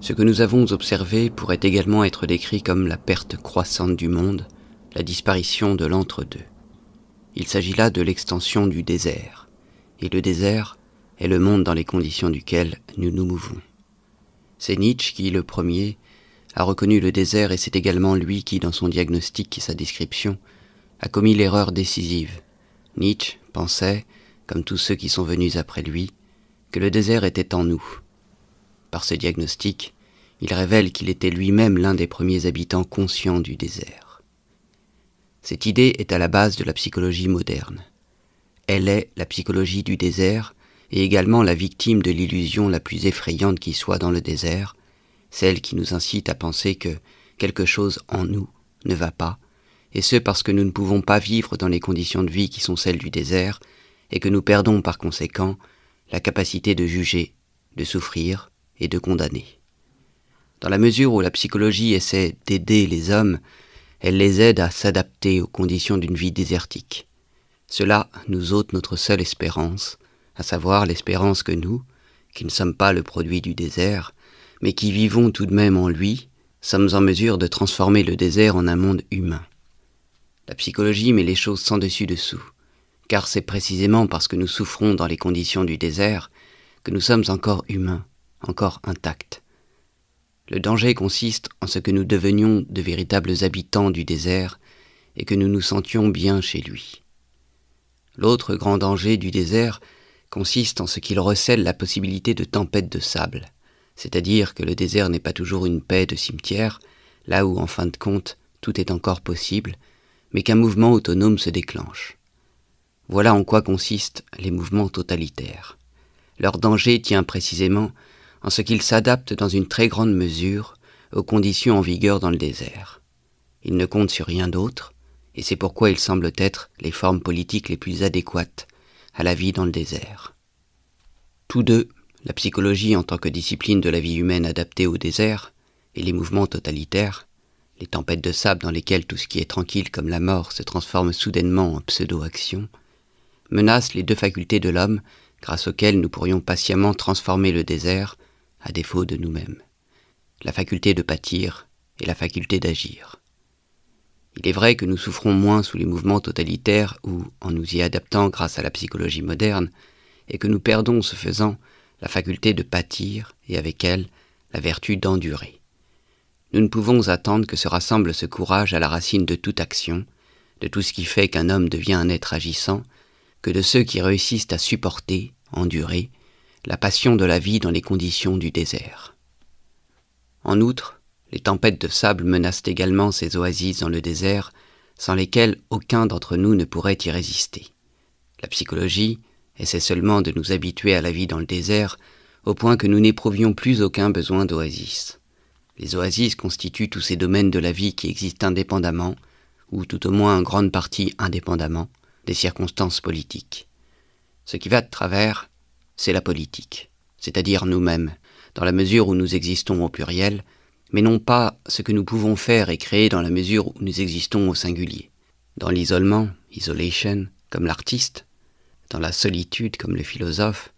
Ce que nous avons observé pourrait également être décrit comme la perte croissante du monde, la disparition de l'entre-deux. Il s'agit là de l'extension du désert, et le désert est le monde dans les conditions duquel nous nous mouvons. C'est Nietzsche qui, le premier, a reconnu le désert et c'est également lui qui, dans son diagnostic et sa description, a commis l'erreur décisive. Nietzsche pensait, comme tous ceux qui sont venus après lui, que le désert était en nous. Par ce diagnostic, il révèle qu'il était lui-même l'un des premiers habitants conscients du désert. Cette idée est à la base de la psychologie moderne. Elle est la psychologie du désert et également la victime de l'illusion la plus effrayante qui soit dans le désert, celle qui nous incite à penser que quelque chose en nous ne va pas, et ce parce que nous ne pouvons pas vivre dans les conditions de vie qui sont celles du désert, et que nous perdons par conséquent la capacité de juger, de souffrir et de condamner. Dans la mesure où la psychologie essaie d'aider les hommes, elle les aide à s'adapter aux conditions d'une vie désertique. Cela nous ôte notre seule espérance, à savoir l'espérance que nous, qui ne sommes pas le produit du désert, mais qui vivons tout de même en lui, sommes en mesure de transformer le désert en un monde humain. La psychologie met les choses sans dessus dessous, car c'est précisément parce que nous souffrons dans les conditions du désert que nous sommes encore humains, encore intacts. Le danger consiste en ce que nous devenions de véritables habitants du désert et que nous nous sentions bien chez lui. L'autre grand danger du désert consiste en ce qu'il recèle la possibilité de tempêtes de sable c'est-à-dire que le désert n'est pas toujours une paix de cimetière, là où en fin de compte tout est encore possible, mais qu'un mouvement autonome se déclenche. Voilà en quoi consistent les mouvements totalitaires. Leur danger tient précisément en ce qu'ils s'adaptent dans une très grande mesure aux conditions en vigueur dans le désert. Ils ne comptent sur rien d'autre, et c'est pourquoi ils semblent être les formes politiques les plus adéquates à la vie dans le désert. Tous deux la psychologie en tant que discipline de la vie humaine adaptée au désert, et les mouvements totalitaires, les tempêtes de sable dans lesquelles tout ce qui est tranquille comme la mort se transforme soudainement en pseudo-action, menacent les deux facultés de l'homme grâce auxquelles nous pourrions patiemment transformer le désert à défaut de nous-mêmes, la faculté de pâtir et la faculté d'agir. Il est vrai que nous souffrons moins sous les mouvements totalitaires ou en nous y adaptant grâce à la psychologie moderne, et que nous perdons ce faisant la faculté de pâtir et avec elle la vertu d'endurer. Nous ne pouvons attendre que se rassemble ce courage à la racine de toute action, de tout ce qui fait qu'un homme devient un être agissant, que de ceux qui réussissent à supporter, endurer, la passion de la vie dans les conditions du désert. En outre, les tempêtes de sable menacent également ces oasis dans le désert, sans lesquelles aucun d'entre nous ne pourrait y résister. La psychologie, essaie seulement de nous habituer à la vie dans le désert, au point que nous n'éprouvions plus aucun besoin d'oasis. Les oasis constituent tous ces domaines de la vie qui existent indépendamment, ou tout au moins en grande partie indépendamment, des circonstances politiques. Ce qui va de travers, c'est la politique, c'est-à-dire nous-mêmes, dans la mesure où nous existons au pluriel, mais non pas ce que nous pouvons faire et créer dans la mesure où nous existons au singulier. Dans l'isolement, isolation, comme l'artiste, dans la solitude comme le philosophe,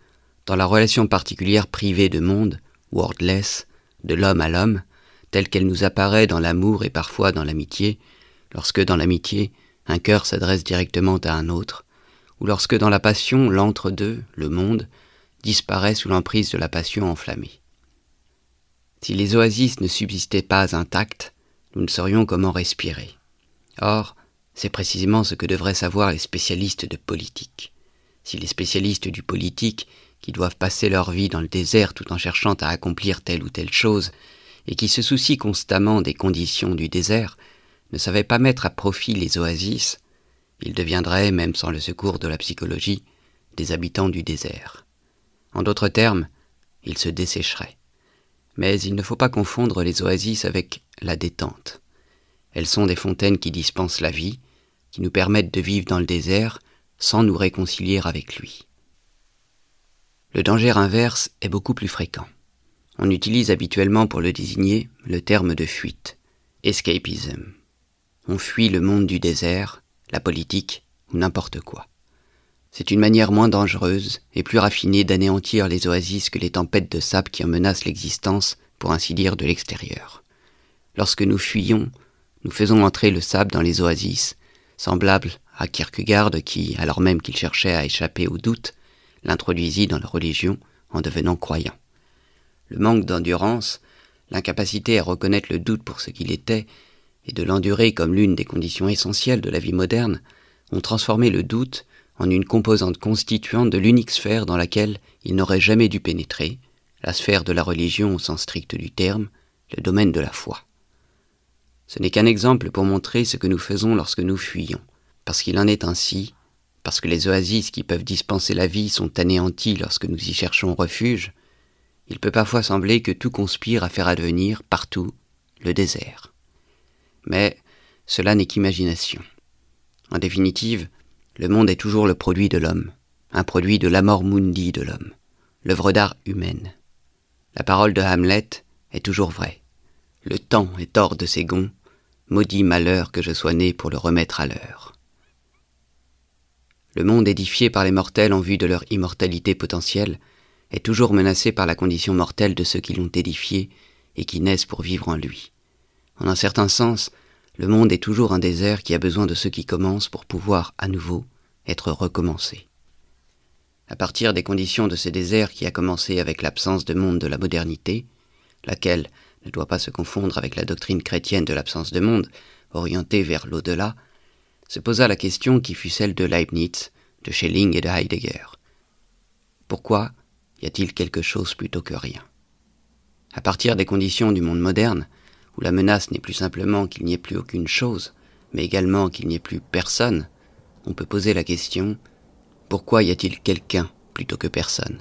dans la relation particulière privée de monde, wordless, de l'homme à l'homme, telle qu'elle nous apparaît dans l'amour et parfois dans l'amitié, lorsque dans l'amitié, un cœur s'adresse directement à un autre, ou lorsque dans la passion, l'entre-deux, le monde, disparaît sous l'emprise de la passion enflammée. Si les oasis ne subsistaient pas intactes, nous ne saurions comment respirer. Or, c'est précisément ce que devraient savoir les spécialistes de politique si les spécialistes du politique, qui doivent passer leur vie dans le désert tout en cherchant à accomplir telle ou telle chose, et qui se soucient constamment des conditions du désert, ne savaient pas mettre à profit les oasis, ils deviendraient, même sans le secours de la psychologie, des habitants du désert. En d'autres termes, ils se dessécheraient. Mais il ne faut pas confondre les oasis avec la détente. Elles sont des fontaines qui dispensent la vie, qui nous permettent de vivre dans le désert, sans nous réconcilier avec lui. Le danger inverse est beaucoup plus fréquent. On utilise habituellement pour le désigner le terme de fuite, escapism. On fuit le monde du désert, la politique ou n'importe quoi. C'est une manière moins dangereuse et plus raffinée d'anéantir les oasis que les tempêtes de sable qui en menacent l'existence pour ainsi dire, de l'extérieur. Lorsque nous fuyons, nous faisons entrer le sable dans les oasis, semblable à Kierkegaard qui, alors même qu'il cherchait à échapper au doute, l'introduisit dans la religion en devenant croyant. Le manque d'endurance, l'incapacité à reconnaître le doute pour ce qu'il était, et de l'endurer comme l'une des conditions essentielles de la vie moderne, ont transformé le doute en une composante constituante de l'unique sphère dans laquelle il n'aurait jamais dû pénétrer, la sphère de la religion au sens strict du terme, le domaine de la foi. Ce n'est qu'un exemple pour montrer ce que nous faisons lorsque nous fuyons, parce qu'il en est ainsi, parce que les oasis qui peuvent dispenser la vie sont anéanties lorsque nous y cherchons refuge, il peut parfois sembler que tout conspire à faire advenir, partout, le désert. Mais cela n'est qu'imagination. En définitive, le monde est toujours le produit de l'homme, un produit de l'amor mundi de l'homme, l'œuvre d'art humaine. La parole de Hamlet est toujours vraie. Le temps est hors de ses gonds, maudit malheur que je sois né pour le remettre à l'heure. Le monde édifié par les mortels en vue de leur immortalité potentielle est toujours menacé par la condition mortelle de ceux qui l'ont édifié et qui naissent pour vivre en lui. En un certain sens, le monde est toujours un désert qui a besoin de ceux qui commencent pour pouvoir, à nouveau, être recommencé à partir des conditions de ce désert qui a commencé avec l'absence de monde de la modernité, laquelle ne doit pas se confondre avec la doctrine chrétienne de l'absence de monde, orientée vers l'au-delà, se posa la question qui fut celle de Leibniz, de Schelling et de Heidegger. Pourquoi y a-t-il quelque chose plutôt que rien? À partir des conditions du monde moderne, où la menace n'est plus simplement qu'il n'y ait plus aucune chose, mais également qu'il n'y ait plus personne, on peut poser la question pourquoi y a-t-il quelqu'un plutôt que personne?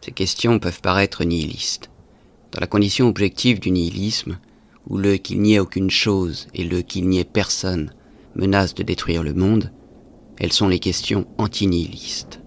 Ces questions peuvent paraître nihilistes. Dans la condition objective du nihilisme, où le qu'il n'y ait aucune chose et le qu'il n'y ait personne menacent de détruire le monde, elles sont les questions antinihilistes.